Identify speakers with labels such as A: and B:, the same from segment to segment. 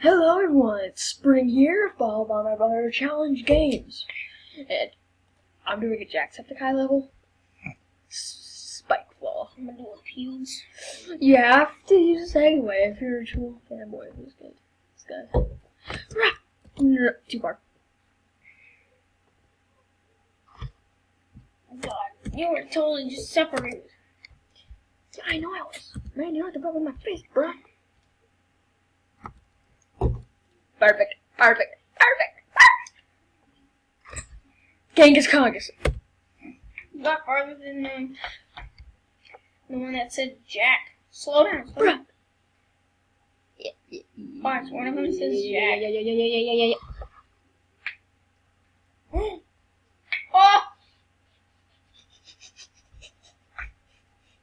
A: Hello everyone, it's Spring here, followed by my brother Challenge Games. And I'm doing a Jacksepticeye level. Spike Claw.
B: I'm gonna do a fuse.
A: You have to use this anyway if you're a true fanboy of this good. This guy. Too far.
B: God, you were totally just separated.
A: I know I was. Man, you have to rub in my face, bro. Perfect. Perfect. Perfect. Perfect. Genghis Congus.
B: You got farther than um, the one that said Jack. Slow down. Slow down.
A: Yeah, yeah,
B: Watch, one of them says
A: yeah,
B: Jack.
A: yeah, yeah, yeah, yeah, yeah, yeah, yeah.
B: Oh!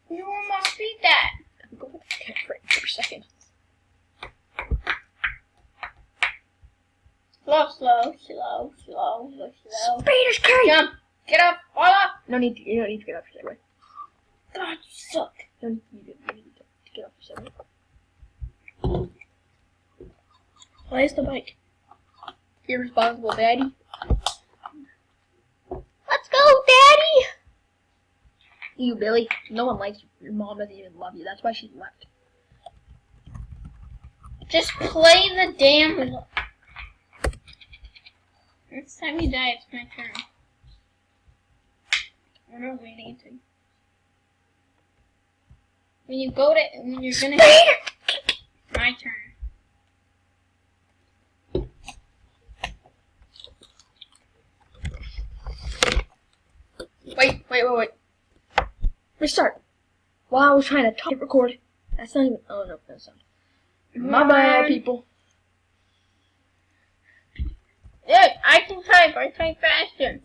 B: You almost beat that.
A: Go with the cat for for a second.
B: Slow, slow, slow, slow, slow, slow.
A: Speed is!
B: Jump. Get up. Fall up.
A: No need to, you don't need to get up your Segway.
B: God, you suck.
A: You don't need to, you need to get up your Segway.
B: Where's the bike?
A: Irresponsible daddy.
B: Let's go, Daddy.
A: You, Billy. No one likes you. Your mom doesn't even love you. That's why she left.
B: Just play the damn. Next time you die, it's my turn. What are we waiting to? When you go to, when you're gonna, my turn.
A: Wait, wait, wait, wait. Restart. While I was trying to talk, record. That's not even. Oh no, that's not. My bad, people.
B: Yeah, I can type. I type faster.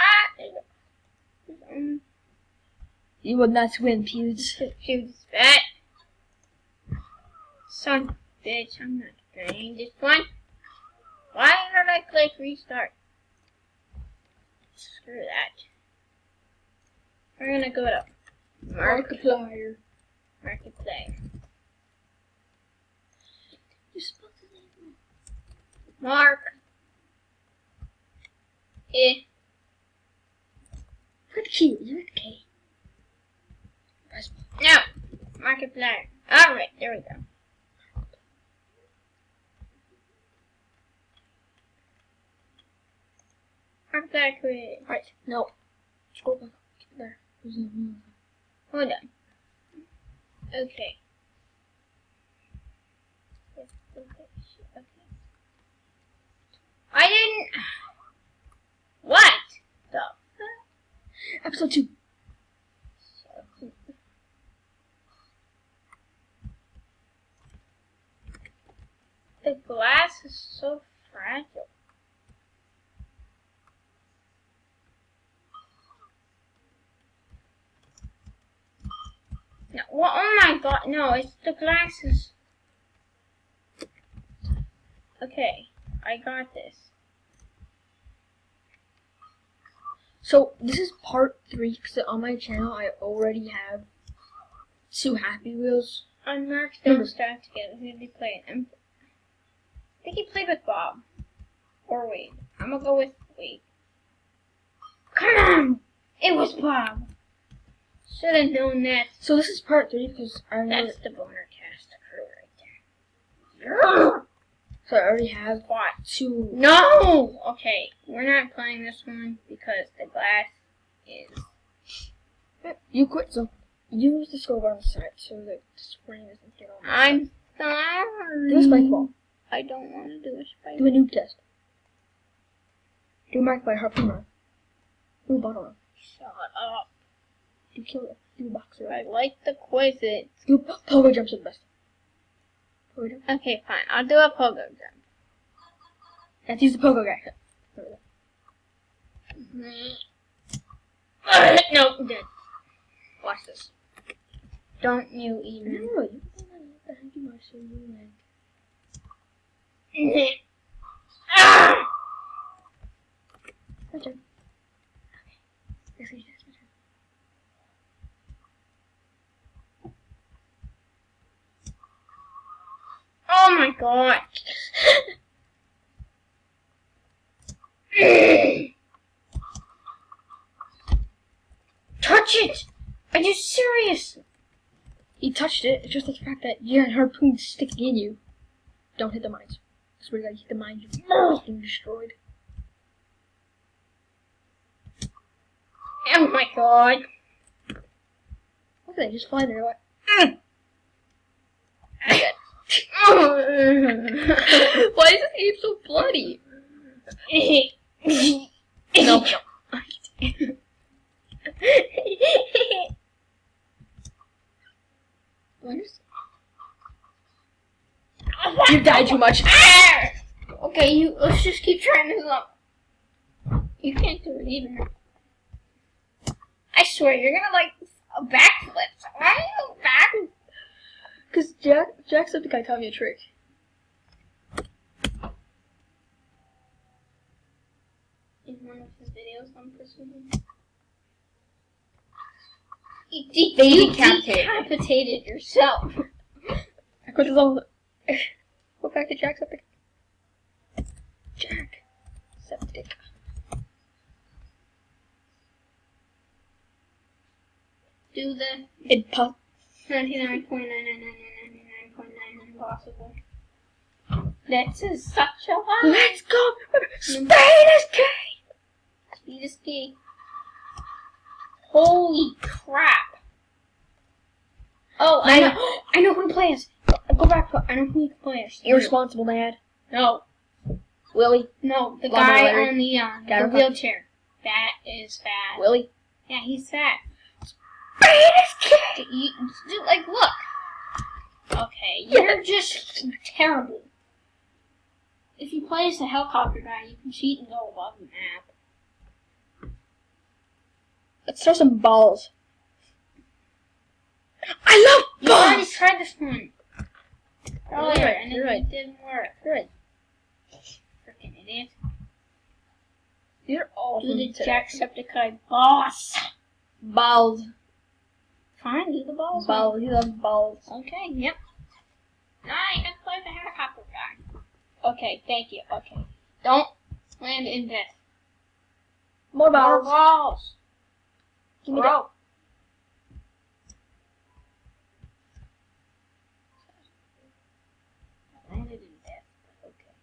B: Ah, you. Um,
A: You would not win, Pewds.
B: shoot fat. Son bitch, I'm not playing this one. Why did I click restart? Screw that. We're gonna go to Mark
A: Markiplier.
B: Marketplace.
A: You're supposed to name
B: Mark. Eh.
A: Look at Q. You're at K. Press
B: No. Markiplier. Alright, there we go. Markiplier created.
A: Right. No. Scroll back. There. There's no- no-
B: Hold on. Okay. I didn't. What? The
A: Episode two.
B: The glass is so fragile. No, well, oh my god, no, it's the glasses. Okay, I got this.
A: So this is part three because on my channel I already have two Happy Wheels.
B: On Mark's don't start together. Who did he play? I think he played with Bob. Or Wade. I'm gonna go with Wade. Come on! It was Bob! Should have known that.
A: So this is part three because I
B: That's the boner cast crew right there.
A: So I already have
B: What?
A: two.
B: No! Okay, we're not playing this one because the glass is.
A: You quit, so use the scroll bar on the side so that the screen doesn't get on.
B: I'm sorry.
A: Do a spike ball.
B: I don't want to do a spike ball.
A: Do a noob test. Do a mark by harpoon run. Do a bottle run.
B: Shut up.
A: Do kill Do a boxer
B: I like the quizzes.
A: Do pogo jumps are the best.
B: Okay, fine. I'll do a pogo jump.
A: Let's use the pogo guy.
B: nope, I'm dead.
A: Watch this.
B: Don't you even.
A: No, you thank you,
B: ah!
A: My turn. Yes, yes, yes, my turn.
B: Oh my god. Touch it! Are you serious?
A: He touched it. It's just the fact that you your harpoon's sticking in you. Don't hit the mines. I swear to hit the mines, you're fucking destroyed.
B: Oh my god.
A: Look at that, just fly there. Like, Why is this game so bloody? No, no. Where's- You died too much. Ah!
B: okay, you let's just keep trying this up. You can't do it either. I swear, you're gonna like a backflip. Why are you back?
A: Because Jack, Jacksepticeye taught me a trick.
B: In one of his videos, I'm presuming. You, de-
A: They
B: you
A: decapitated.
B: decapitated yourself.
A: I quit this all. Go back to Jack's Jacksepticeye. Jack. Septic.
B: Do the
A: It pop.
B: 99.99999.9 impossible. This is such a lot.
A: Let's go! Spain is king!
B: Speed is key. Holy crap! Oh, I know. I know who to play as. Go back. To, I know who to play as.
A: Irresponsible dad.
B: No,
A: Willie.
B: no, the
A: Lumber
B: guy on the uh, the wheelchair. That is fat.
A: Willie.
B: Yeah, he's fat.
A: Spain is king!
B: You, dude, like, look. Okay, you're just terrible. If you play as the helicopter guy, you can cheat and go above the map.
A: Let's throw some balls. I love balls!
B: You already tried this one Oh, earlier,
A: right,
B: and it
A: right.
B: didn't work.
A: You're right.
B: Freaking idiot.
A: You're all
B: Do the Jacksepticeye boss.
A: Balls.
B: Fine, do the balls.
A: Balls. He loves balls.
B: Okay, yep. You can play the helicopter guy. Okay, thank you. Okay. Don't land in death.
A: More balls.
B: More
A: balls. Give me that.
B: Bro. Landed in death, but okay.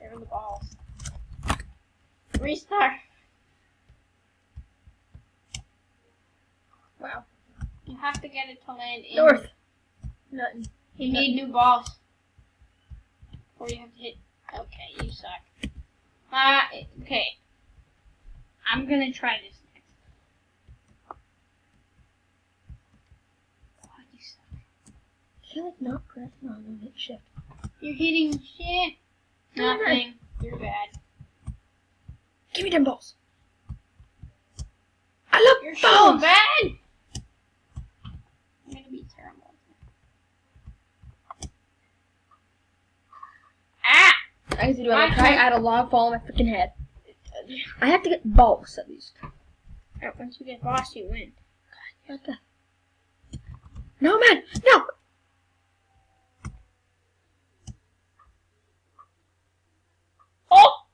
B: There are the balls. Restart.
A: Wow.
B: You have to get it to land in.
A: North. Nothing.
B: You need new balls. Or you have to hit. Okay, you suck. Uh, okay. I'm gonna try this next. God, you suck.
A: I feel like not press. No, no, hit shift.
B: You're hitting shit.
A: No, no.
B: Nothing. You're bad.
A: Give me them balls. I love
B: You're so bad. I'm gonna be terrible. Ah!
A: I have to do it.
B: I
A: I'm trying to
B: can't-
A: add a log fall on my freaking head. I have to get balls at least.
B: Alright, once you get boss, you win.
A: What the? No, man, no.
B: Oh!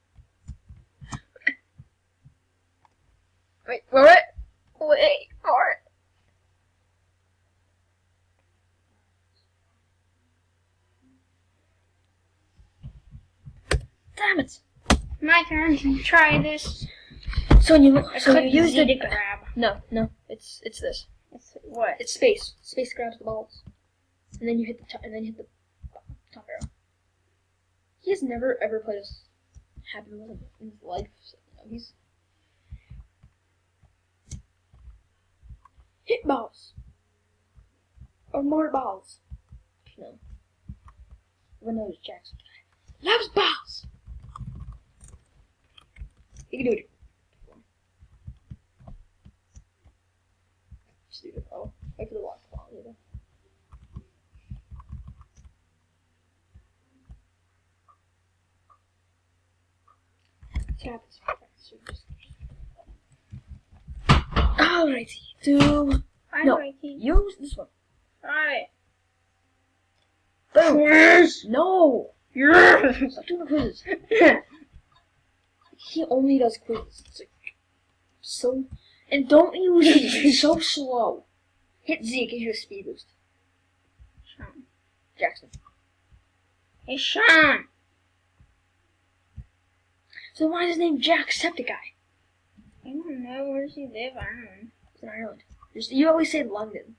A: Wait for it. Wait for it. Damn it.
B: My turn to try this.
A: So when you
B: I
A: so you use the
B: grab.
A: no no it's it's this
B: It's what?
A: it's space space grabs the balls and then you hit the top and then you hit the top arrow. He has never ever played as Happy Wheels in his life. So, you know, he's hit balls or more balls. No, everyone knows Jackson loves balls. You can do it. Just do it. Oh, wait for the lock ball. You. Tap is. Alrighty, do
B: I
A: No.
B: like
A: use this one.
B: Alright.
A: Boom.
B: Quiz.
A: No.
B: Yes.
A: Stop doing the quizzes. He only does quizzes. It's like so, and don't use it. He's so slow. Hit Z gives you a speed boost.
B: Sean.
A: Jackson.
B: Hey, Sean.
A: So why is his name Jacksepticeye?
B: I don't know. Where does he live? I don't know.
A: He's in Ireland. Just, you always say London.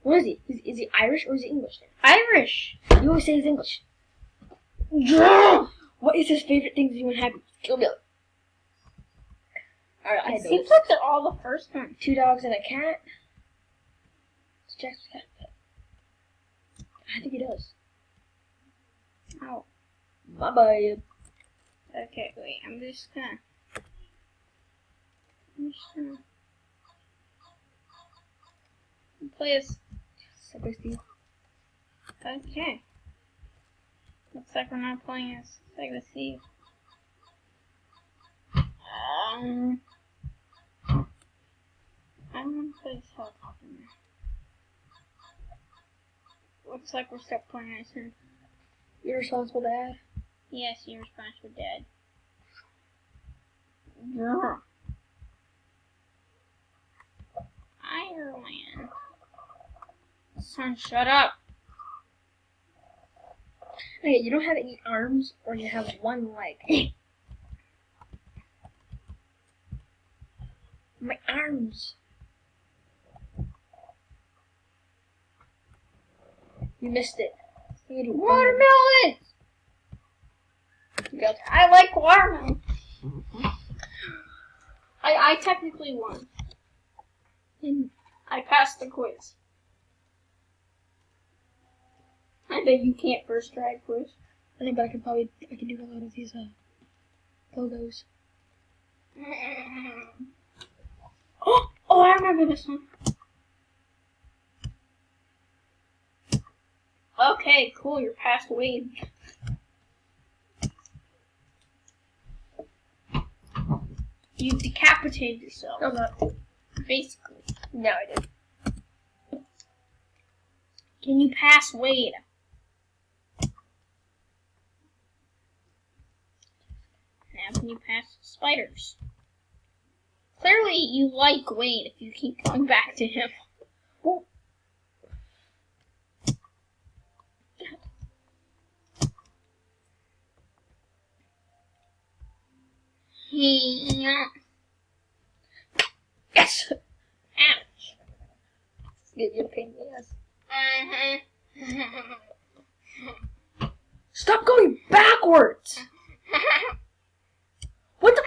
A: What is he? Is, is he Irish or is he English?
B: Irish.
A: You always say he's English.
B: Yeah.
A: What is his favorite thing to do when happy? Kill Billy. Alright, I
B: It seems like they're all the first one.
A: Two dogs and a cat. It's Jack's cat. I think he does.
B: Oh.
A: Bye bye.
B: Okay, wait. I'm just gonna. I'm just gonna play this.
A: Subway Steve.
B: Okay. Looks like we're not playing as Sega Steve. Um. I don't want to play this helicopter. Looks like we're stuck playing as him.
A: You're responsible dad.
B: Yes, you're responsible, Dad. Yeah. Ireland. Son, shut up.
A: Okay, you don't have any arms or you have one leg. My arms. You missed it. You
B: Watermelon!
A: You
B: I like watermelon. I, I technically won.
A: in
B: I passed the quiz. I bet you can't first try quiz.
A: I think, but I can probably I can do a lot of these uh logos.
B: Oh, oh, I remember this one. Okay, cool. You're past Wade. You decapitated yourself,
A: No, not.
B: basically.
A: No, I didn't.
B: Can you pass Wade? Can you pass spiders? Clearly you like Wayne if you keep going back to him. Yeah.
A: Yes.
B: Ouch.
A: Give you pain ass.
B: Uh-huh.
A: Stop going backwards. What the?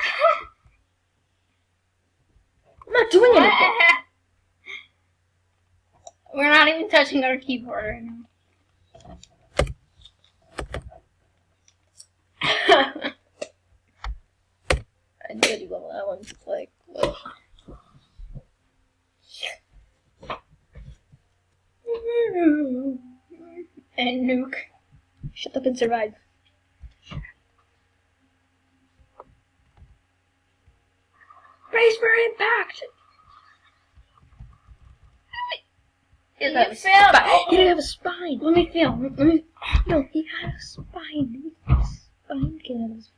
A: I'm not doing anything.
B: We're not even touching our keyboard right now.
A: I did level that one. Like, what?
B: and nuke.
A: shut up and survive. Brace for impact. A
B: failed.
A: spi- He didn't have a spine.
B: Let me feel. Let me.
A: No, he had a spine. His spine came out of his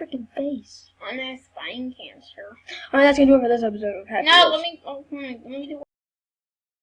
A: freaking face.
B: On a spine cancer.
A: Alright, that's gonna do it for this episode of Happy
B: No,
A: Wheels.
B: let me. Oh, come let me do